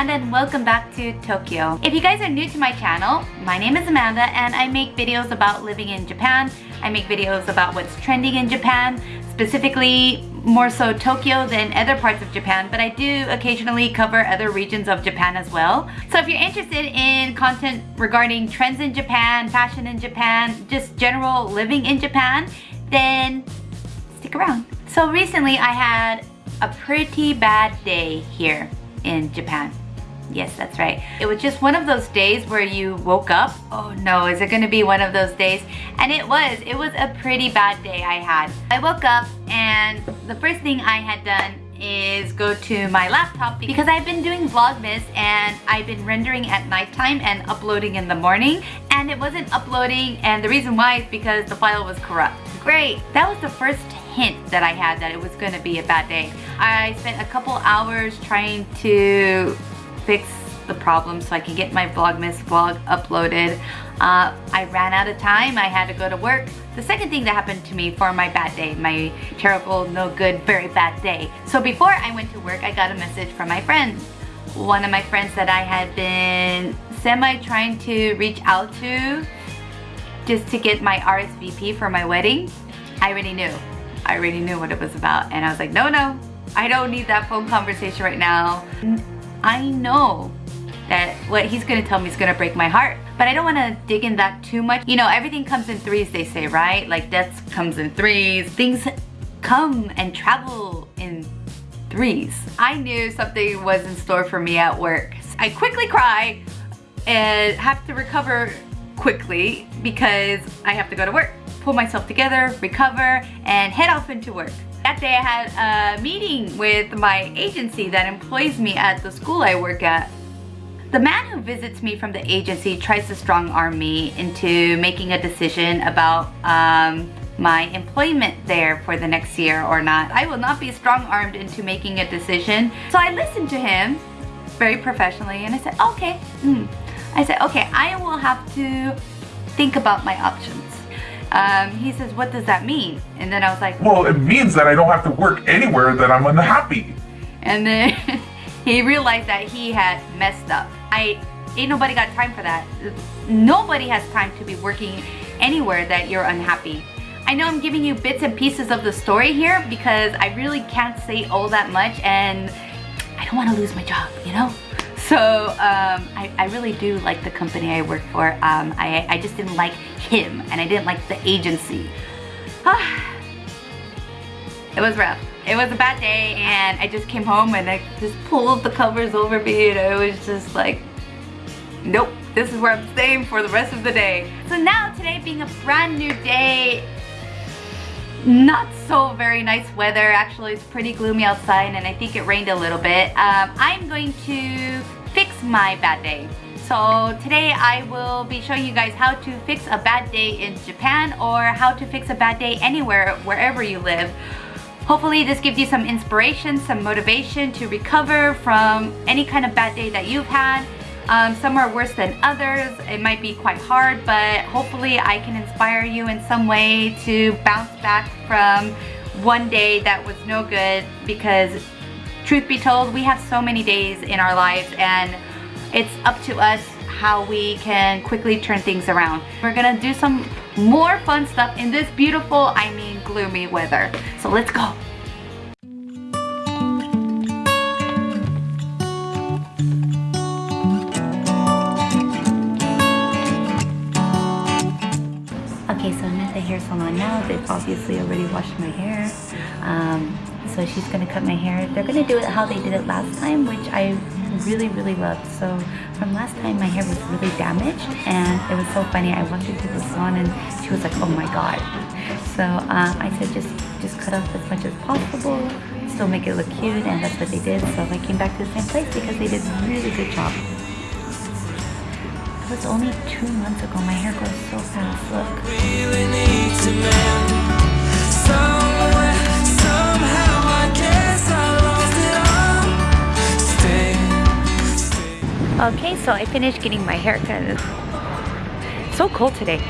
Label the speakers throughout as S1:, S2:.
S1: Amanda and welcome back to Tokyo. If you guys are new to my channel, my name is Amanda and I make videos about living in Japan. I make videos about what's trending in Japan, specifically more so Tokyo than other parts of Japan, but I do occasionally cover other regions of Japan as well. So if you're interested in content regarding trends in Japan, fashion in Japan, just general living in Japan, then stick around. So recently I had a pretty bad day here in Japan. Yes, that's right. It was just one of those days where you woke up. Oh no, is it gonna be one of those days? And it was. It was a pretty bad day I had. I woke up and the first thing I had done is go to my laptop because I've been doing Vlogmas and I've been rendering at nighttime and uploading in the morning and it wasn't uploading and the reason why is because the file was corrupt. Great, that was the first hint that I had that it was going to be a bad day. I spent a couple hours trying to fix the problem so I can get my Vlogmas vlog uploaded. Uh, I ran out of time, I had to go to work. The second thing that happened to me for my bad day, my terrible, no good, very bad day. So before I went to work, I got a message from my friend. One of my friends that I had been semi trying to reach out to just to get my RSVP for my wedding. I already knew. I already knew what it was about and I was like, no, no, I don't need that phone conversation right now. I know that what he's gonna tell me is gonna break my heart. But I don't wanna dig in that too much. You know, everything comes in threes, they say, right? Like death comes in threes. Things come and travel in threes. I knew something was in store for me at work. I quickly cry and have to recover quickly because I have to go to work pull myself together, recover, and head off into work. That day I had a meeting with my agency that employs me at the school I work at. The man who visits me from the agency tries to strong arm me into making a decision about um, my employment there for the next year or not. I will not be strong armed into making a decision. So I listened to him very professionally and I said, okay. Mm. I said, okay, I will have to think about my options. Um, he says, what does that mean? And then I was like,
S2: well, it means that I don't have to work anywhere that I'm unhappy.
S1: And then he realized that he had messed up. I ain't nobody got time for that. Nobody has time to be working anywhere that you're unhappy. I know I'm giving you bits and pieces of the story here because I really can't say all that much and I don't want to lose my job, you know? So um, I, I, really do like the company I work for. Um, I, I just didn't like him and I didn't like the agency. it was rough. It was a bad day and I just came home and I just pulled the covers over me and I was just like, nope, this is where I'm staying for the rest of the day. So now today being a brand new day, not so very nice weather. Actually, it's pretty gloomy outside and I think it rained a little bit. Um, I'm going to fix my bad day. So today I will be showing you guys how to fix a bad day in Japan or how to fix a bad day anywhere, wherever you live. Hopefully this gives you some inspiration, some motivation to recover from any kind of bad day that you've had. Um, some are worse than others. It might be quite hard, but hopefully I can inspire you in some way to bounce back from one day that was no good because truth be told, we have so many days in our lives and it's up to us how we can quickly turn things around. We're gonna do some more fun stuff in this beautiful, I mean gloomy weather. So let's go. Okay, so I'm at the hair salon now. They've obviously already washed my hair. Um, so she's gonna cut my hair. They're gonna do it how they did it last time, which I really, really loved. So from last time, my hair was really damaged and it was so funny. I walked into the salon and she was like, oh my God. So uh, I said, just, just cut off as much as possible, still make it look cute and that's what they did. So I came back to the same place because they did a really good job. It was only two months ago. My hair grows so fast, look. Okay, so I finished getting my hair cut. It's so cold today.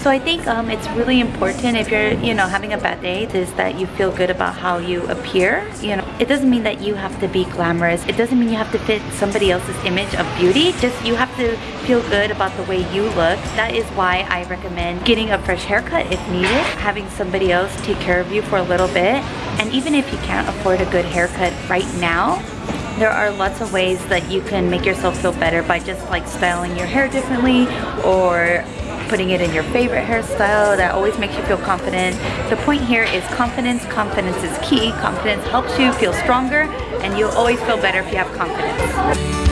S1: So I think um, it's really important if you're, you know, having a bad day is that you feel good about how you appear. You know, it doesn't mean that you have to be glamorous. It doesn't mean you have to fit somebody else's image of beauty. Just you have to feel good about the way you look. That is why I recommend getting a fresh haircut if needed, having somebody else take care of you for a little bit. And even if you can't afford a good haircut right now, there are lots of ways that you can make yourself feel better by just like styling your hair differently or putting it in your favorite hairstyle that always makes you feel confident. The point here is confidence. Confidence is key. Confidence helps you feel stronger and you'll always feel better if you have confidence.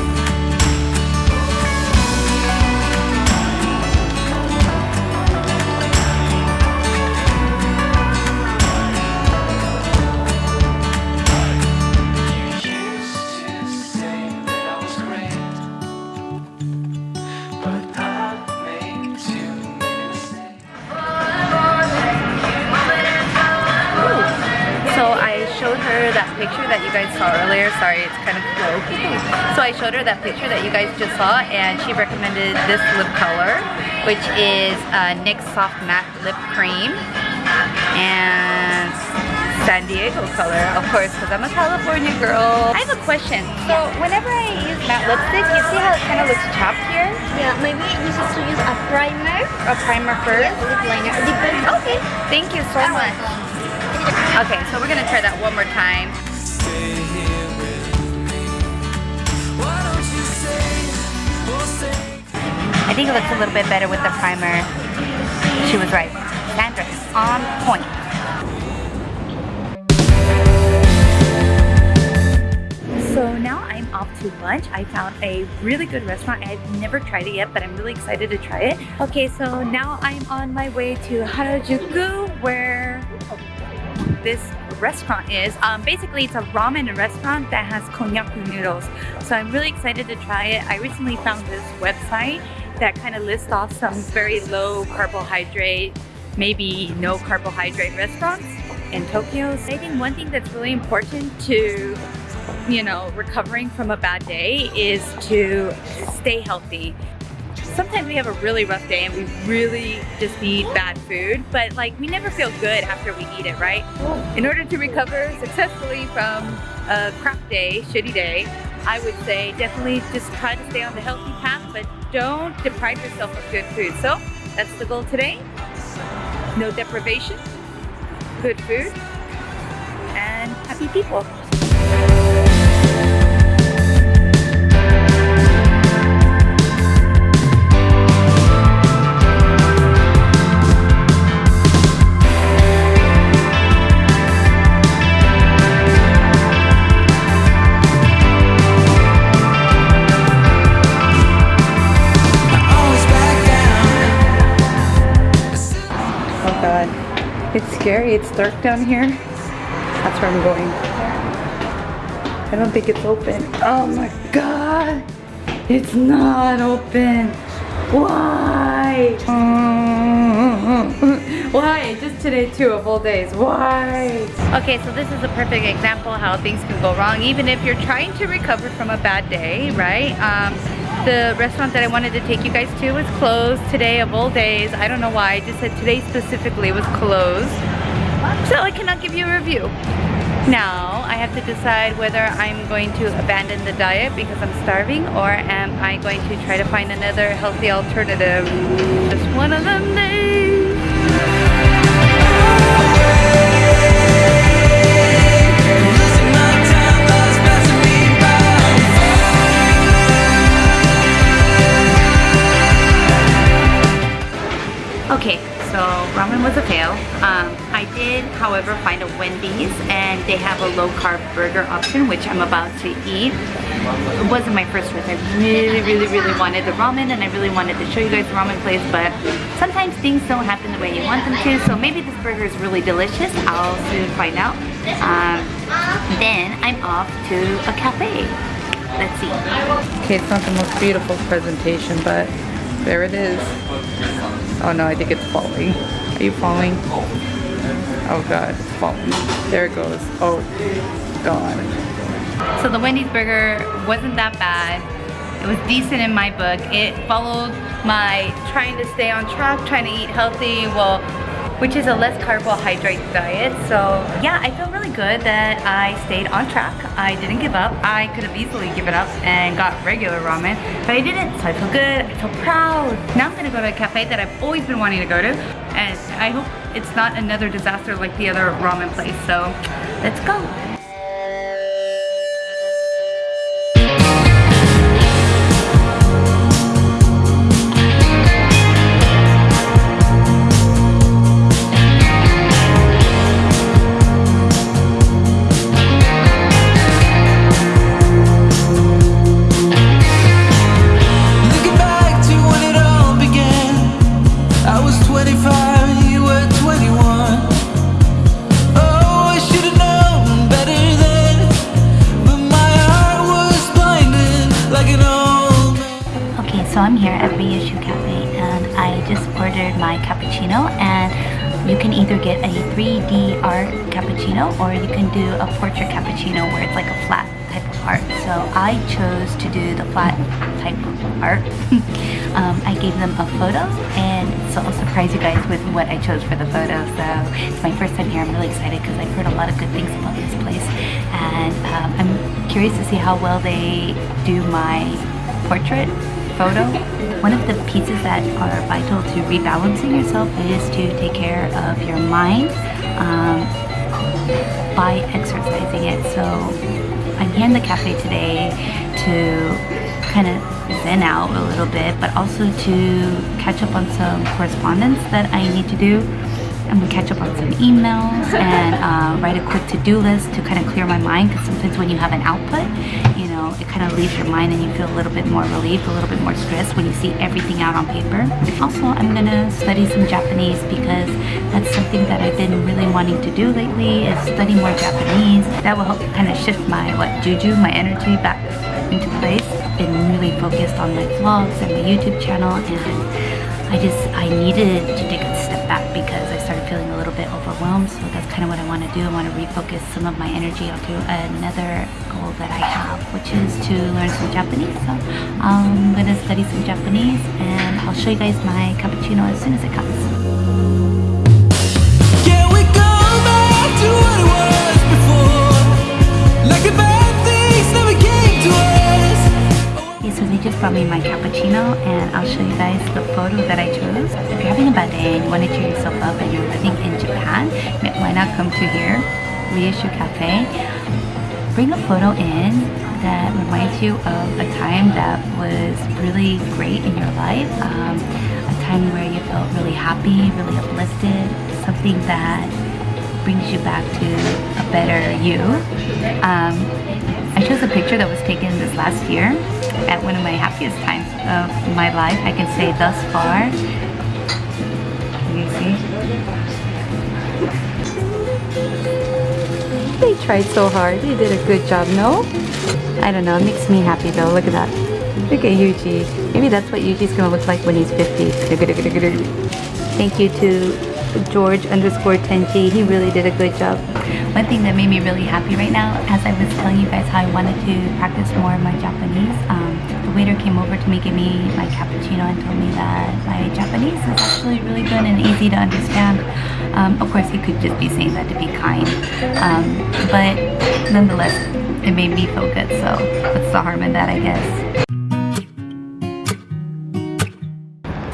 S1: Picture that you guys saw earlier. Sorry, it's kind of low. so I showed her that picture that you guys just saw and she recommended this lip color, which is uh, NYX Soft Matte Lip Cream. And San Diego color, of course, because I'm a California girl. I have a question. So whenever I use matte lipstick, you see how it kind of looks chopped here?
S3: Yeah, maybe you should to use a primer.
S1: A primer first?
S3: Yes, lip liner.
S1: Okay, thank you so much. Okay, so we're gonna try that one more time. I think it looks a little bit better with the primer. She was right. Sandra on point. So now I'm off to lunch. I found a really good restaurant. I've never tried it yet, but I'm really excited to try it. Okay, so now I'm on my way to Harajuku where this restaurant is. Um, basically, it's a ramen restaurant that has konnyaku noodles. So I'm really excited to try it. I recently found this website that kind of lists off some very low carbohydrate, maybe no carbohydrate restaurants in Tokyo. I think one thing that's really important to you know, recovering from a bad day is to stay healthy sometimes we have a really rough day and we really just need bad food, but like we never feel good after we eat it, right? In order to recover successfully from a crap day, shitty day, I would say definitely just try to stay on the healthy path, but don't deprive yourself of good food. So that's the goal today. No deprivation, good food, and happy people. Dark down here. That's where I'm going. I don't think it's open. Oh my god. It's not open. Why? Why? Just today too, of all days. Why? Okay, so this is a perfect example how things can go wrong. Even if you're trying to recover from a bad day, right? Um, the restaurant that I wanted to take you guys to was closed today of all days. I don't know why. I just said today specifically was closed. So I cannot give you a review. Now I have to decide whether I'm going to abandon the diet because I'm starving or am I going to try to find another healthy alternative. Just one of them days. Okay, so ramen was a fail. Um, I did, however, find a Wendy's and they have a low carb burger option, which I'm about to eat. It wasn't my first choice. I really, really, really wanted the ramen and I really wanted to show you guys the ramen place, but sometimes things don't happen the way you want them to, so maybe this burger is really delicious. I'll soon find out. Um, then I'm off to a cafe. Let's see.
S4: Okay, it's not the most beautiful presentation, but there it is. Oh no, I think it's falling. Are you falling? Oh god, it's falling. There it goes. Oh god.
S1: So the Wendy's burger wasn't that bad. It was decent in my book. It followed my trying to stay on track, trying to eat healthy, well, which is a less carbohydrate diet. So yeah, I feel really good that I stayed on track. I didn't give up. I could have easily given up and got regular ramen, but I didn't. So I feel good, I feel proud. Now I'm gonna go to a cafe that I've always been wanting to go to. And I hope it's not another disaster like the other ramen place. So let's go. So I'm here at Reissue Cafe and I just ordered my cappuccino and you can either get a 3D art cappuccino or you can do a portrait cappuccino where it's like a flat type of art. So I chose to do the flat type of art. um, I gave them a photo and so I'll surprise you guys with what I chose for the photo. So it's my first time here. I'm really excited because I've heard a lot of good things about this place and um, I'm curious to see how well they do my portrait photo. One of the pieces that are vital to rebalancing yourself is to take care of your mind um, by exercising it. So I'm here in the cafe today to kind of zen out a little bit, but also to catch up on some correspondence that I need to do. I'm gonna catch up on some emails and uh, write a quick to-do list to kind of clear my mind because sometimes when you have an output, you know, it kind of leaves your mind and you feel a little bit more relieved, a little bit more stressed when you see everything out on paper. Also, I'm gonna study some Japanese because that's something that I've been really wanting to do lately is study more Japanese. That will help kind of shift my, what, juju, my energy back into place. Been really focused on my vlogs and my YouTube channel and I just, I needed to take a step back because I a bit overwhelmed. So that's kind of what I want to do. I want to refocus some of my energy onto another goal that I have, which is to learn some Japanese. So um, I'm going to study some Japanese and I'll show you guys my cappuccino as soon as it comes.
S5: Can we go back to what it was before? Like the
S1: so they just brought me my cappuccino and I'll show you guys the photo that I chose. If you're having a bad day and you want to cheer yourself up and you're living in Japan, why not come to here, Reissue Cafe. Bring a photo in that reminds you of a time that was really great in your life. Um, a time where you felt really happy, really uplifted, something that brings you back to a better you. Um, I chose a picture that was taken this last year at one of my happiest times of my life. I can say thus far. You see? They tried so hard. They did a good job, no? I don't know. It makes me happy though. Look at that. Look at Yuji. Maybe that's what Yuji's gonna look like when he's 50. Thank you to George underscore Tenji. He really did a good job. One thing that made me really happy right now, as I was telling you guys how I wanted to practice more of my Japanese, um, the waiter came over to me, give me my cappuccino and told me that my Japanese is actually really good and easy to understand. Um, of course, he could just be saying that to be kind. Um, but nonetheless, it made me feel good, so what's the harm in that, I guess.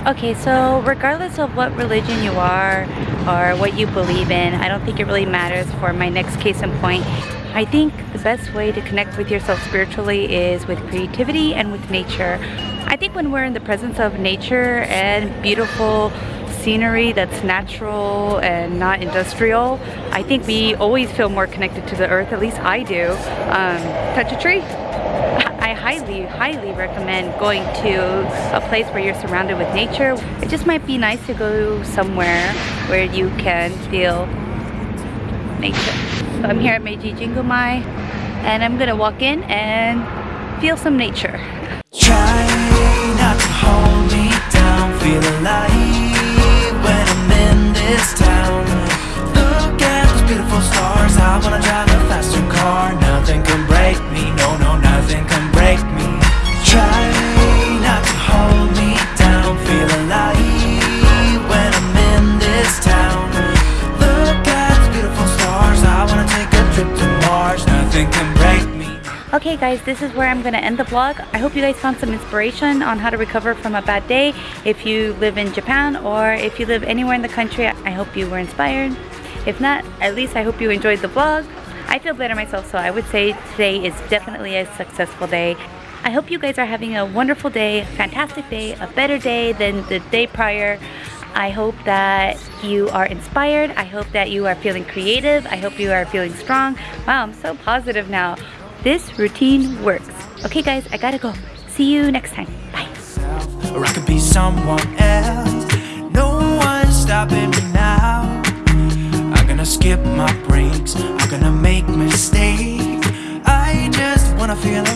S1: Okay, so regardless of what religion you are or what you believe in, I don't think it really matters for my next case in point. I think the best way to connect with yourself spiritually is with creativity and with nature. I think when we're in the presence of nature and beautiful scenery that's natural and not industrial, I think we always feel more connected to the earth, at least I do. Um, touch a tree. I highly, highly recommend going to a place where you're surrounded with nature. It just might be nice to go somewhere where you can feel nature. So I'm here at Meiji Jingumae and I'm gonna walk in and feel some nature.
S5: Try not to hold me down, feel alive when I'm in this town. Look at those beautiful stars, I wanna drive a faster car. Nothing can break me, no, no, nothing can
S1: Okay guys, this is where I'm gonna end the vlog. I hope you guys found some inspiration on how to recover from a bad day. If you live in Japan or if you live anywhere in the country, I hope you were inspired. If not, at least I hope you enjoyed the vlog. I feel better myself, so I would say today is definitely a successful day. I hope you guys are having a wonderful day, fantastic day, a better day than the day prior. I hope that you are inspired. I hope that you are feeling creative. I hope you are feeling strong. Wow, I'm so positive now. This routine works. Okay guys, I gotta go. See you next time. Bye.
S5: or I could be someone else. No one's stopping me now. I'm gonna skip my breaks. I'm gonna make mistakes. I just wanna feel.